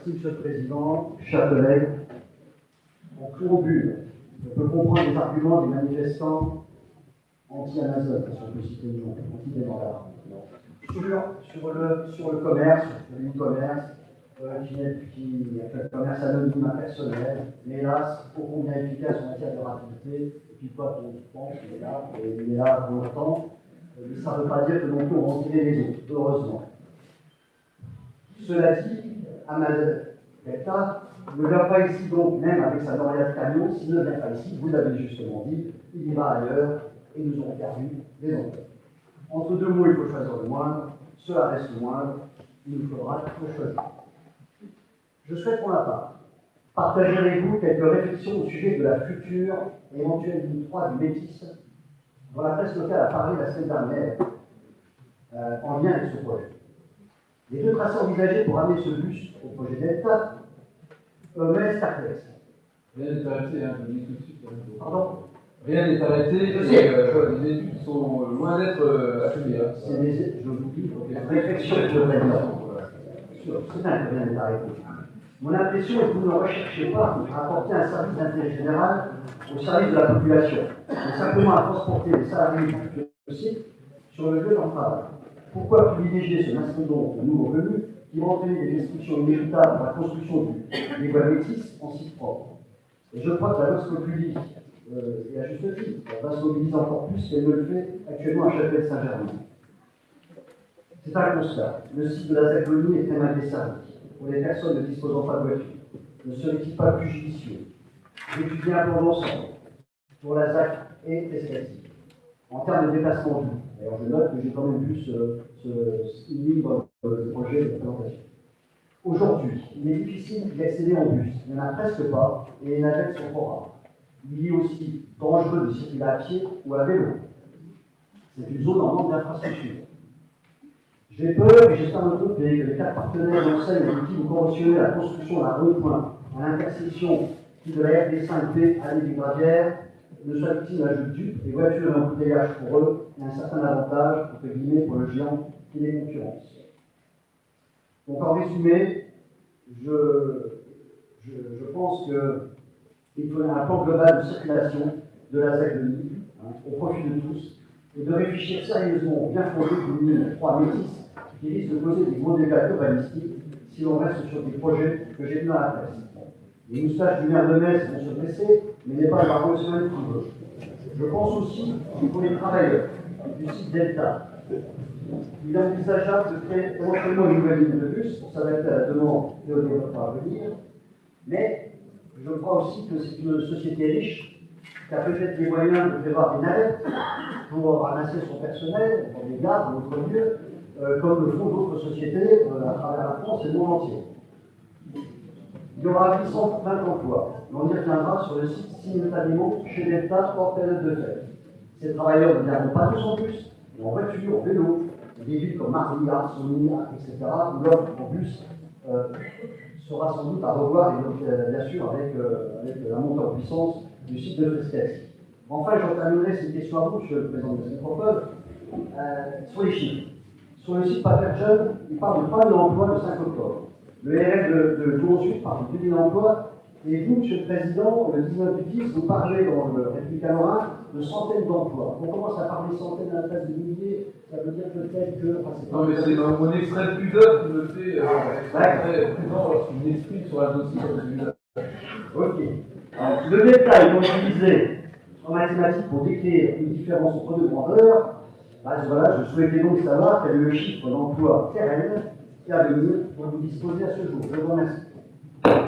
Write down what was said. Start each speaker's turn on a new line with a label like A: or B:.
A: Merci, Monsieur le Président, chers collègues. En préambule, on peut comprendre les arguments des manifestants anti-Amazon, si on peut citer le nom, anti-démarrage. Sur, le, sur le commerce, sur l'e-commerce, euh, qui, est, qui un commerce anonyme impersonnel, mais hélas, ô combien efficace en matière de rapidité, et puis quoi qu'on pense, il est là, et est là pour longtemps, euh, mais ça ne veut pas dire que non plus on va en tirer les autres, heureusement. Cela dit, Amazon Delta ne vient pas ici donc, même avec sa lauréate camion, s'il ne vient pas ici, vous l'avez justement dit, il ira ailleurs et nous aurons perdu des emplois. Entre deux mots, il faut choisir le moindre, cela reste le moindre, il nous faudra le choisir. Je souhaite pour ma part partager avec vous quelques réflexions au sujet de la future éventuelle ligne 3 du Métis, dont la presse locale a parlé la semaine dernière, euh, en lien avec ce projet. Les deux tracés envisagés pour amener ce bus au projet Delta euh, perplexe.
B: Rien n'est arrêté, hein, je le dis tout de suite. hein.
A: Pardon?
B: Rien n'est arrêté, et, euh, les études sont loin d'être euh, achevées. hein.
A: C'est des, je vous dis,
B: Ok.
A: réflexion dire. C'est un que rien n'est arrêté. Mon impression est que vous ne recherchez pas à apporter un service d'intérêt général au service de la population, mais simplement à transporter les salariés du site sur le lieu d'en travail. Pourquoi privilégier ce mastodonte de nouveaux venus qui entraîner des restrictions inévitables dans la construction du- des voies métis en site propre? Et je crois que la Vox Populi, euh, et à juste titre, va se mobiliser encore plus qu'elle ne le fait actuellement à Chapelle-Saint-Germain. C'est un constat. Le site de la Zagonie est très mal. Pour les personnes ne disposant pas de voiture, ne serait-il pas plus judicieux? D'étudier un plan d'ensemble pour la ZAC et Pescati en termes de déplacement doux D'ailleurs, je note que j'ai quand même vu ce, ce, dans le projet de présentation. Aujourd'hui, il est difficile d'y accéder en bus. Il n'y en a presque pas et les navettes sont trop rares. Il est aussi dangereux de circuler à pied ou à vélo. C'est une zone en manque d'infrastructures. J'ai peur, et j'espère me tromper, que les quatre partenaires d'enseigne avec qui vous conventionnez la construction d'un rond-point à l'intersection qui de la RD5B à des Gravière ne soient victimes d'un jeu de dupes, des voitures et embouteillage pour eux, et un certain avantage, entre guillemets, pour le géant qui les concurrence. Donc en résumé, je, je, je pense qu'il faut un plan global de circulation de la ZAC de Lille, hein, au profit de tous, et de réfléchir sérieusement au bien fondé d'une ligne 3 métis qui risque de causer des gros dégâts urbanistiques si l'on reste sur des projets que j'ai vus dans la. Les moustaches du maire de Metz vont se dresser, mais n'est pas baron national qui veut. Je pense aussi qu'il faut les travailleurs du site Delta. Il envisageable de créer éventuellement une nouvelle ligne de bus pour s'adapter à la demande au développement à venir, mais je crois aussi que c'est une société riche qui a peut-être les moyens de prévoir des navettes pour ramasser son personnel dans des gares, dans d'autres lieux, euh, comme le font d'autres sociétés euh, à travers la France et le monde entier. Il y aura 820 emplois. On y reviendra sur le site simultanément chez hors période de fête. Ces travailleurs ne viendront pas tous en bus, mais en voiture, en vélo, des villes comme Marignac, Sonia, etc., où l'offre en bus euh, sera sans doute à revoir, et euh, bien sûr avec, euh, avec la montée en puissance du site de Fresquet. Enfin, j'en terminerai cette question à vous, Monsieur le Président de la sur les chiffres. Sur le site Paper Jeune, il parle de 3 000 emplois le 5 octobre. Le RF de, de Tour Sud parle de 2 000 emplois. Et vous, Monsieur le Président, le 19 du 10, vous parlez dans le République Lorrain de centaines d'emplois. On commence à parler centaines à la place de milliers, ça veut dire peut-être que. Enfin, c'est
B: Non, mais c'est dans mon extrait de pudeur qui me fait euh, très prudent lorsqu'il m'exprime sur un dossier comme celui-là.
A: Ok. Alors, le détail qu'on utilisé en mathématiques pour décrire une différence entre deux grandeurs, bah, voilà, je souhaitais donc savoir quel est le chiffre d'emploi et à venir dont vous disposez à ce jour. Je vous remercie.